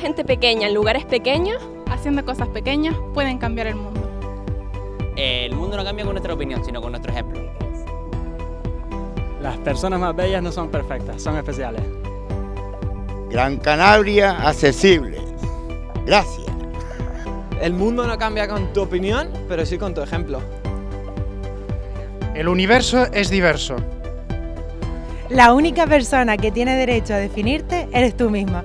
gente pequeña en lugares pequeños, haciendo cosas pequeñas, pueden cambiar el mundo. El mundo no cambia con nuestra opinión, sino con nuestro ejemplo. Las personas más bellas no son perfectas, son especiales. Gran Canaria accesible. Gracias. El mundo no cambia con tu opinión, pero sí con tu ejemplo. El universo es diverso. La única persona que tiene derecho a definirte eres tú misma.